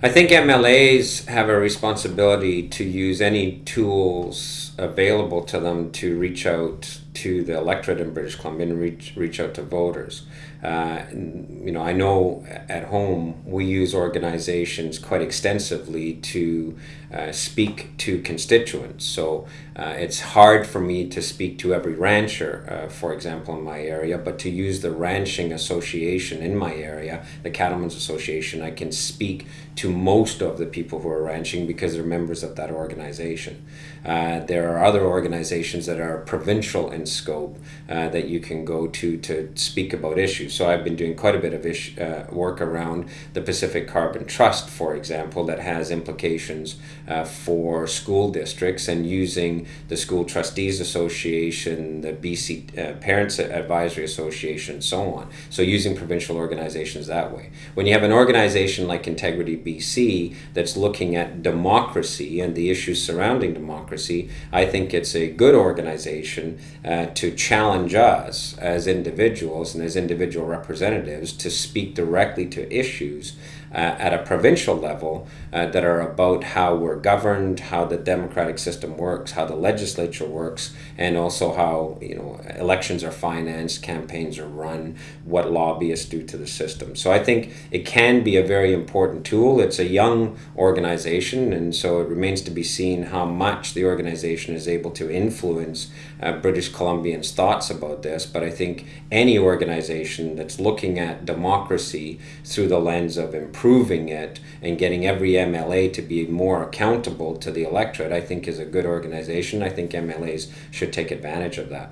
I think MLAs have a responsibility to use any tools available to them to reach out to the electorate in British Columbia and reach, reach out to voters. Uh, you know, I know at home we use organizations quite extensively to uh, speak to constituents. So uh, it's hard for me to speak to every rancher, uh, for example, in my area, but to use the ranching association in my area, the Cattlemen's Association, I can speak to most of the people who are ranching because they're members of that organization. Uh, there are other organizations that are provincial in scope uh, that you can go to to speak about issues. So I've been doing quite a bit of ish, uh, work around the Pacific Carbon Trust, for example, that has implications uh, for school districts and using the School Trustees Association, the BC uh, Parents Advisory Association, so on. So using provincial organizations that way. When you have an organization like Integrity BC that's looking at democracy and the issues surrounding democracy, I think it's a good organization uh, to challenge us as individuals and as individual representatives to speak directly to issues uh, at a provincial level uh, that are about how we're governed, how the democratic system works, how the legislature works, and also how you know elections are financed, campaigns are run, what lobbyists do to the system. So I think it can be a very important tool. It's a young organization, and so it remains to be seen how much the organization is able to influence uh, British Columbians' thoughts about this. But I think any organization that's looking at democracy through the lens of improving it and getting every MLA to be more accountable to the electorate, I think is a good organization. I think MLAs should take advantage of that.